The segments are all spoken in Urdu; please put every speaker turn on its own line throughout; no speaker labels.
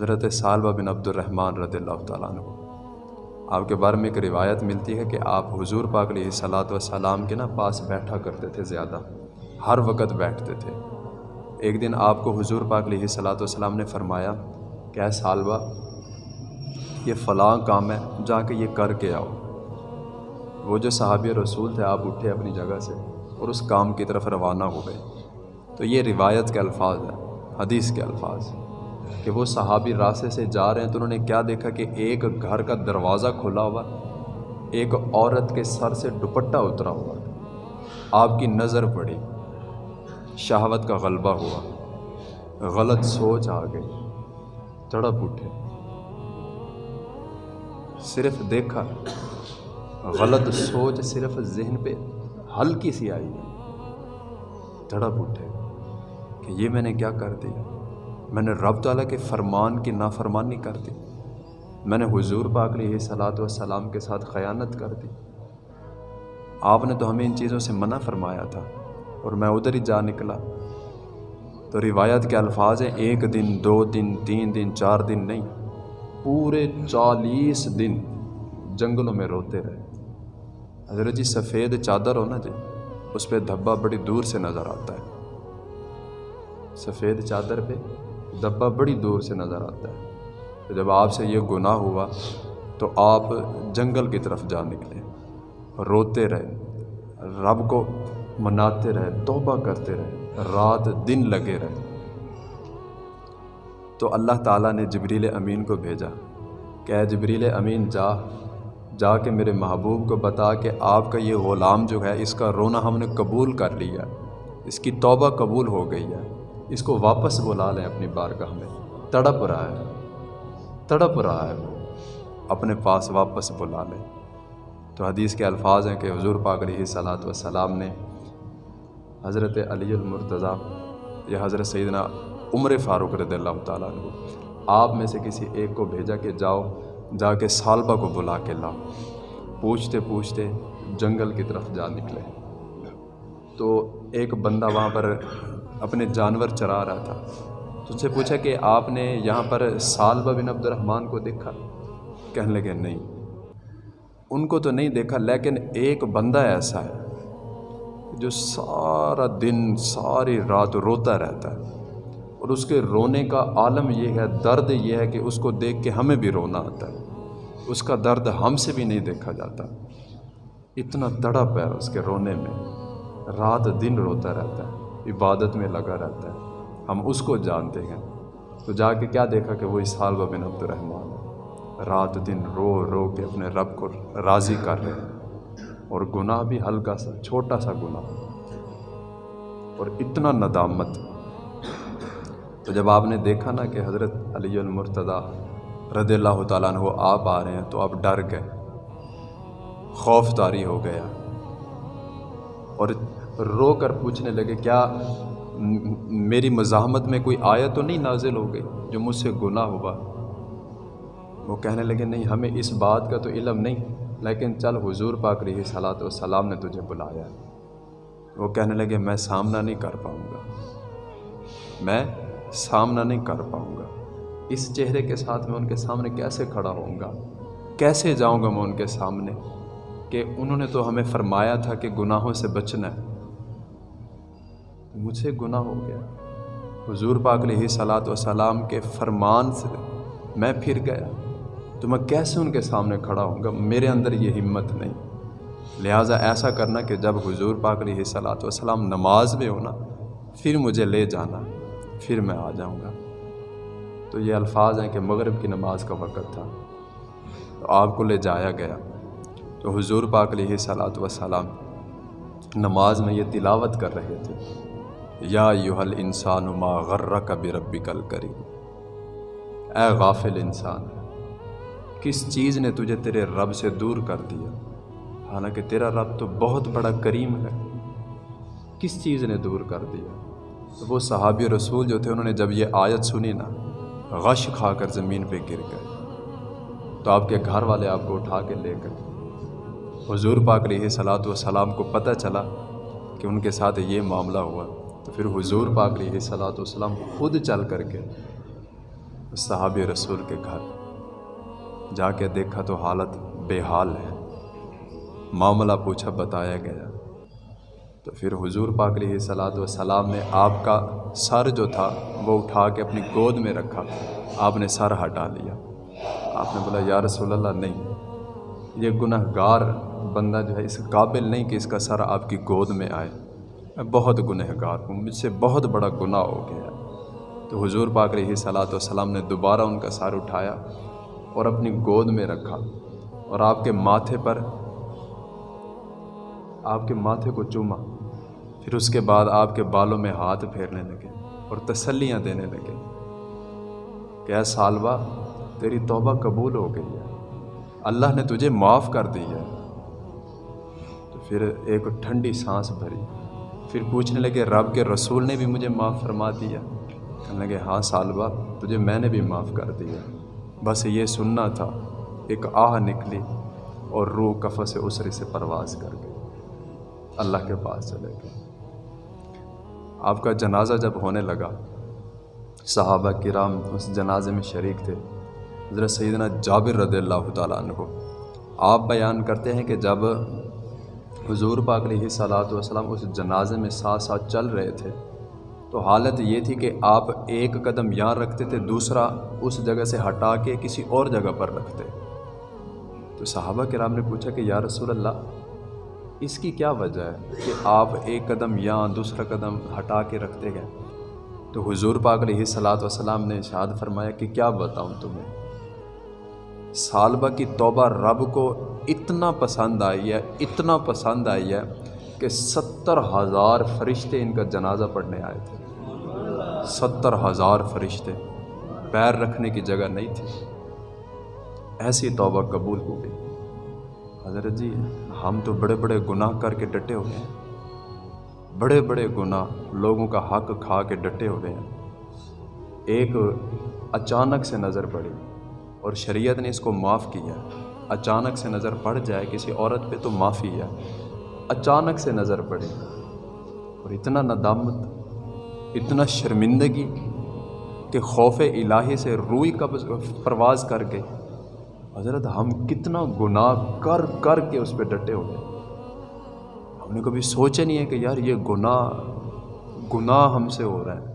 حضرت سالبہ بن عبد الرحمن رضی اللہ تعالیٰ عنہ۔ آپ کے بارے میں ایک روایت ملتی ہے کہ آپ حضور پاک علیہ صلاۃ وسلام کے نا پاس بیٹھا کرتے تھے زیادہ، ہر وقت بیٹھتے تھے۔ ایک دن آپ کو حضور پاک علیہ صلاۃ والسلام نے فرمایا کہ اے سالبہ یہ فلاں کام ہے، جا کے یہ کر کے آؤ۔ وہ جو صحابی رسول تھے، آپ اٹھے اپنی جگہ سے اور اس کام کی طرف روانہ ہو گئے۔ تو یہ روایت کے الفاظ ہیں، حدیث کے الفاظ۔ کہ وہ صحابی راستے سے جا رہے ہیں تو انہوں نے کیا دیکھا کہ ایک گھر کا دروازہ کھلا ہوا ایک عورت کے سر سے دوپٹہ اترا ہوا آپ کی نظر پڑی، شہوت کا غلبہ ہوا۔ غلط سوچ آ گئی۔ تڑپ اٹھے۔ صرف دیکھا، غلط سوچ صرف ذہن پہ ہلکی سی آئی۔ تڑپ اٹھے کہ یہ میں نے کیا کر دیا؟ میں نے رب تعالیٰ کے فرمان کی نافرمانی کر دی۔ میں نے حضور پاک علیہ صلاۃ والسلام کے ساتھ خیانت کر دی۔ آپ نے تو ہمیں ان چیزوں سے منع فرمایا تھا اور میں ادھر ہی جا نکلا۔ تو روایت کے الفاظ ہیں، ایک دن، دو دن، تین دن، چار دن نہیں، پورے چالیس دن جنگلوں میں روتے رہے۔ حضرت جی سفید چادر ہو نا جی اس پہ دھبا بڑی دور سے نظر آتا ہے۔ سفید چادر پہ دھبا بڑی دور سے نظر آتا ہے۔ تو جب آپ سے یہ گناہ ہوا تو آپ جنگل کی طرف جا نکلے، روتے رہے، رب کو مناتے رہے، توبہ کرتے رہے، رات دن لگے رہے۔ تو اللہ تعالیٰ نے جبریل امین کو بھیجا، کہ اے جبریل امین، جا جا کے میرے محبوب کو بتا کہ آپ کا یہ غلام جو ہے، اس کا رونا ہم نے قبول کر لیا، اس کی توبہ قبول ہو گئی ہے۔ اس کو واپس بلا لیں اپنی بارگاہ میں۔ تڑپ رہا ہے۔ تڑپ رہا ہے۔ وہ اپنے پاس واپس بلا لیں۔ تو حدیث کے الفاظ ہیں کہ حضور پاک علیہ صلاۃ وسلام نے حضرت علی المرتضیٰ یا حضرت سیدنا عمر فاروق رضی اللہ تعالیٰ عنہ، آپ میں سے کسی ایک کو بھیجا کہ جاؤ، جا کے سالبہ کو بلا کے لاؤ۔ پوچھتے پوچھتے جنگل کی طرف جا نکلے۔ تو ایک بندہ وہاں پر اپنے جانور چرا رہا تھا۔ تو سے پوچھا کہ آپ نے یہاں پر سالبہ بن عبد الرحمن کو دیکھا؟ کہنے لگے، نہیں۔ ان کو تو نہیں دیکھا، لیکن ایک بندہ ایسا ہے جو سارا دن، ساری رات روتا رہتا ہے۔ اور اس کے رونے کا عالم یہ ہے، درد یہ ہے کہ اس کو دیکھ کے ہمیں بھی رونا آتا ہے۔ اس کا درد ہم سے بھی نہیں دیکھا جاتا۔ اتنا تڑپ ہے اس کے رونے میں۔ رات دن روتا رہتا ہے۔ عبادت میں لگا رہتا ہے۔ ہم اس کو جانتے ہیں۔ تو جا کے کیا دیکھا کہ وہ اسحال بن عبد الرحمٰن رات دن رو رو کے اپنے رب کو راضی کر رہے ہیں۔ اور گناہ بھی ہلکا سا، چھوٹا سا گناہ۔ اور اتنا ندامت۔ تو جب آپ نے دیکھا نا کہ حضرت علی المرتضیٰ رضی اللہ تعالیٰ عنہ آپ آ رہے ہیں، تو آپ ڈر گئے۔ خوف تاری ہو گیا اور رو کر پوچھنے لگے، کیا میری مزاحمت میں کوئی آیت تو نہیں نازل ہو گئی جو مجھ سے گناہ ہوا؟ وہ کہنے لگے، نہیں، ہمیں اس بات کا تو علم نہیں، لیکن چل حضور پاک رہی صلاۃ والسلام نے تجھے بلایا وہ کہنے لگے، میں سامنا نہیں کر پاؤں گا، میں سامنا نہیں کر پاؤں گا، اس چہرے کے ساتھ میں ان کے سامنے کیسے کھڑا ہوں گا؟ کیسے جاؤں گا میں ان کے سامنے؟ کہ انہوں نے تو ہمیں فرمایا تھا کہ گناہوں سے بچنا ہے۔ مجھ سے گناہ ہو گیا۔ حضور پاک علیہ صلاۃ وسلام کے فرمان سے میں پھر گیا۔ تو میں کیسے ان کے سامنے کھڑا ہوں گا؟ میرے اندر یہ ہمت نہیں۔ لہٰذا ایسا کرنا کہ جب حضور پاک علیہ صلاۃ وسلام نماز میں ہونا پھر مجھے لے جانا، پھر میں آ جاؤں گا۔ تو یہ الفاظ ہیں کہ مغرب کی نماز کا وقت تھا۔ تو آپ کو لے جایا گیا۔ تو حضور پاک علیہ صلاۃ وسلام نماز میں یہ تلاوت کر رہے تھے۔ یا یوحل انسان ما غرہ کا بے ربی کل کری اے غافل انسان، کس چیز نے تجھے تیرے رب سے دور کر دیا؟ حالانکہ تیرا رب تو بہت بڑا کریم ہے۔ کس چیز نے دور کر دیا؟ وہ صحابی رسول جو تھے، انہوں نے جب یہ آیت سنی نا، غش کھا کر زمین پہ گر گئے۔ تو آپ کے گھر والے آپ کو اٹھا کے لے گئے۔ حضور پاک علیہ صلاۃ والسلام کو پتہ چلا کہ ان کے ساتھ یہ معاملہ ہوا۔ تو پھر حضور پاک علیہ صلاۃ والسلام خود چل کر کے صحابی رسول کے گھر جا کے دیکھا تو حالت بے حال ہے۔ معاملہ پوچھا، بتایا گیا۔ تو پھر حضور پاک علیہ صلاحت وسلام نے آپ کا سر جو تھا وہ اٹھا کے اپنی گود میں رکھا۔ آپ نے سر ہٹا لیا۔ آپ نے بولا، یا رسول اللہ، نہیں۔ یہ گناہ گار بندہ جو ہے، اس قابل نہیں کہ اس کا سر آپ کی گود میں آئے۔ میں بہت گنہ گار ہوں، مجھ سے بہت بڑا گناہ ہو گیا تو حضور پاک رہی صلاۃ والسلام نے دوبارہ ان کا سر اٹھایا اور اپنی گود میں رکھا اور آپ کے ماتھے پر، آپ کے ماتھے کو چوما۔ پھر اس کے بعد آپ کے بالوں میں ہاتھ پھیرنے لگے اور تسلیاں دینے لگے۔ کہ اے سالبہ تیری توبہ قبول ہو گئی ہے۔ اللہ نے تجھے معاف کر دی ہے۔ تو پھر ایک ٹھنڈی سانس بھری۔ پھر پوچھنے لگے، رب کے رسول نے بھی مجھے معاف فرما دیا؟ کہنے لگے ہاں سالبہ تجھے میں نے بھی معاف کر دیا۔ بس یہ سننا تھا، ایک آہ نکلی اور روح کف سے اسرے سے پرواز کر گئی۔ اللہ کے پاس چلے گئے۔ آپ کا جنازہ جب ہونے لگا، صحابہ کرام اس جنازے میں شریک تھے۔ حضرت سیدنا جابر رضی اللہ تعالیٰ عنہ، آپ بیان کرتے ہیں کہ جب حضور پاک علیہ صلاحت وسلم اس جنازے میں ساتھ ساتھ چل رہے تھے۔ تو حالت یہ تھی کہ آپ ایک قدم یہاں رکھتے تھے، دوسرا اس جگہ سے ہٹا کے کسی اور جگہ پر رکھتے۔ تو صحابہ کرام نے پوچھا کہ یا رسول اللہ، اس کی کیا وجہ ہے کہ آپ ایک قدم یہاں، دوسرا قدم ہٹا کے رکھتے گئے؟ تو حضور پاک علیہ صلاحت وسلام نے اشاد فرمایا کہ کیا بتاؤں تمہیں؟ سالبہ کی توبہ رب کو اتنا پسند آئی ہے، اتنا پسند آئی ہے کہ ستر ہزار فرشتے ان کا جنازہ پڑھنے آئے تھے۔ ستر ہزار فرشتے۔ پیر رکھنے کی جگہ نہیں تھی۔ ایسی توبہ قبول ہو گئی۔ حضرت جی ہم تو بڑے بڑے گناہ کر کے ڈٹے ہوئے ہیں۔ بڑے بڑے گناہ لوگوں کا حق کھا کے ڈٹے ہوئے ہیں۔ ایک اچانک سے نظر پڑی اور شریعت نے اس کو معاف کیا۔ اچانک سے نظر پڑ جائے کسی عورت پہ تو معافی ہے۔ اچانک سے نظر پڑی اور اتنا ندامت، اتنا شرمندگی کہ خوف الہی سے روئی کا پرواز کر کے حضرت ہم کتنا گناہ کر کر کے اس پہ ڈٹے ہوئے۔ ہم نے کبھی سوچا نہیں ہے کہ یار یہ گناہ گناہ ہم سے ہو رہا ہے۔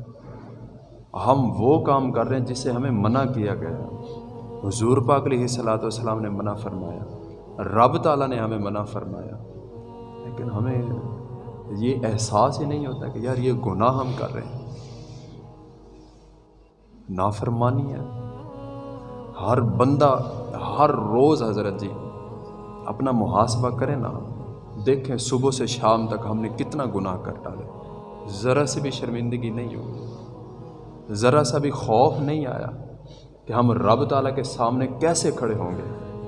ہم وہ کام کر رہے ہیں جس سے ہمیں منع کیا گیا۔ حضور پاک علیہ صلاۃ والسلام نے منع فرمایا۔ رب تعالیٰ نے ہمیں منع فرمایا۔ لیکن ہمیں یہ احساس ہی نہیں ہوتا کہ یار یہ گناہ ہم کر رہے ہیں۔ نافرمانی ہے۔ ہر بندہ، ہر روز حضرت جی اپنا محاسبہ کریں نا۔ دیکھیں صبح سے شام تک ہم نے کتنا گناہ کر ڈالے۔ ذرا سے بھی شرمندگی نہیں ہوئی۔ ذرا سا بھی خوف نہیں آیا۔ کہ ہم رب تعالیٰ کے سامنے کیسے کھڑے ہوں گے؟